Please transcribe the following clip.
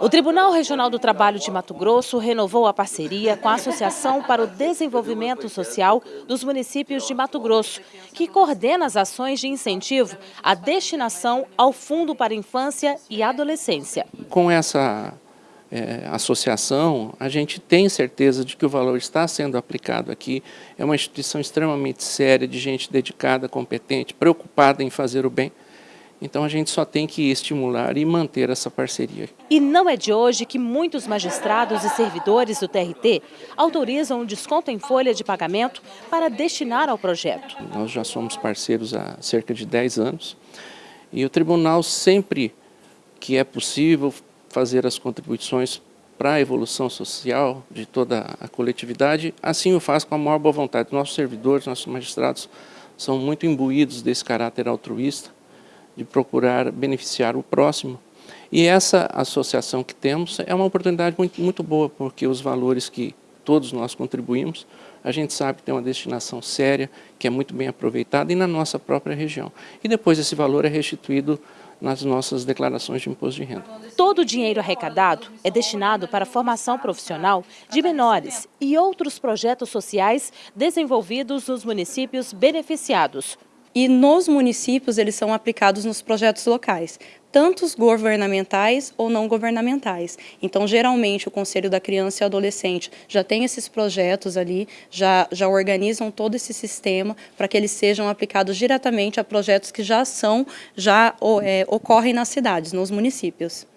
O Tribunal Regional do Trabalho de Mato Grosso renovou a parceria com a Associação para o Desenvolvimento Social dos Municípios de Mato Grosso, que coordena as ações de incentivo à destinação ao Fundo para Infância e Adolescência. Com essa é, associação, a gente tem certeza de que o valor está sendo aplicado aqui. É uma instituição extremamente séria, de gente dedicada, competente, preocupada em fazer o bem. Então a gente só tem que estimular e manter essa parceria. E não é de hoje que muitos magistrados e servidores do TRT autorizam um desconto em folha de pagamento para destinar ao projeto. Nós já somos parceiros há cerca de 10 anos e o tribunal sempre que é possível fazer as contribuições para a evolução social de toda a coletividade, assim o faz com a maior boa vontade. Nossos servidores, nossos magistrados são muito imbuídos desse caráter altruísta de procurar beneficiar o próximo. E essa associação que temos é uma oportunidade muito, muito boa, porque os valores que todos nós contribuímos, a gente sabe que tem uma destinação séria, que é muito bem aproveitada e na nossa própria região. E depois esse valor é restituído nas nossas declarações de imposto de renda. Todo o dinheiro arrecadado é destinado para a formação profissional de menores e outros projetos sociais desenvolvidos nos municípios beneficiados e nos municípios eles são aplicados nos projetos locais, tanto os governamentais ou não governamentais. Então, geralmente, o Conselho da Criança e Adolescente já tem esses projetos ali, já, já organizam todo esse sistema para que eles sejam aplicados diretamente a projetos que já são, já é, ocorrem nas cidades, nos municípios.